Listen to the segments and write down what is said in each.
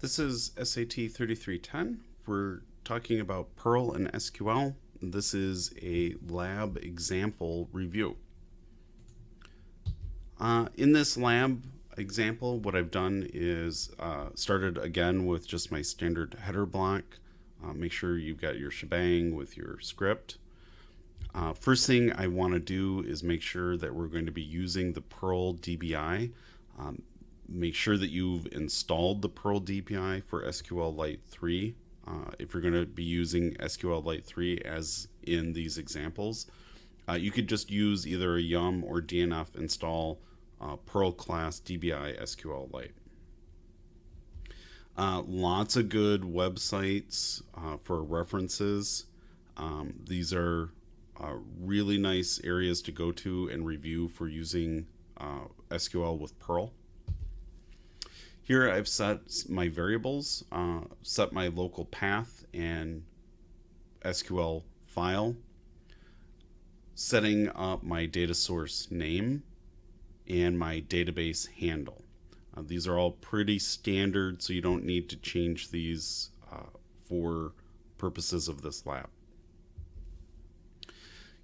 This is SAT 3310. We're talking about Perl and SQL. This is a lab example review. Uh, in this lab example, what I've done is uh, started again with just my standard header block. Uh, make sure you've got your shebang with your script. Uh, first thing I want to do is make sure that we're going to be using the Perl DBI. Um, make sure that you've installed the Perl DBI for SQLite 3. Uh, if you're going to be using SQLite 3 as in these examples, uh, you could just use either a yum or DNF install uh, Perl class DBI SQLite. Uh, lots of good websites uh, for references. Um, these are uh, really nice areas to go to and review for using uh, SQL with Perl. Here I've set my variables, uh, set my local path and SQL file, setting up my data source name and my database handle. Uh, these are all pretty standard, so you don't need to change these uh, for purposes of this lab.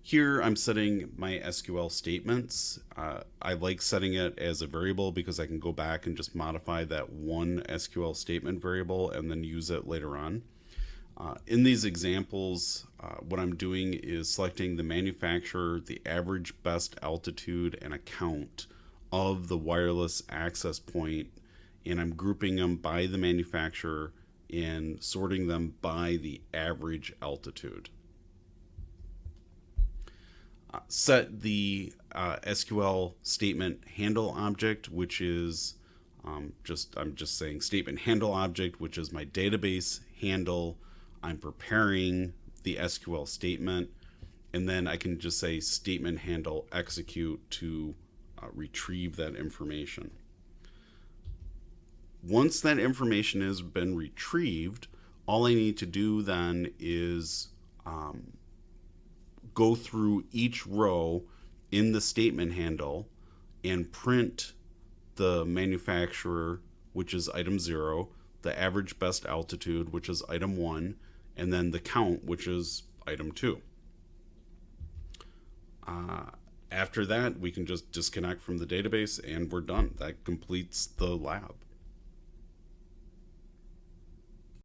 Here I'm setting my SQL statements. Uh, I like setting it as a variable because I can go back and just modify that one SQL statement variable and then use it later on. Uh, in these examples, uh, what I'm doing is selecting the manufacturer, the average best altitude, and account of the wireless access point, and I'm grouping them by the manufacturer and sorting them by the average altitude set the uh, SQL statement handle object, which is um, just, I'm just saying statement handle object, which is my database handle. I'm preparing the SQL statement, and then I can just say statement handle execute to uh, retrieve that information. Once that information has been retrieved, all I need to do then is um, go through each row in the statement handle and print the manufacturer, which is item zero, the average best altitude, which is item one, and then the count, which is item two. Uh, after that, we can just disconnect from the database and we're done. That completes the lab.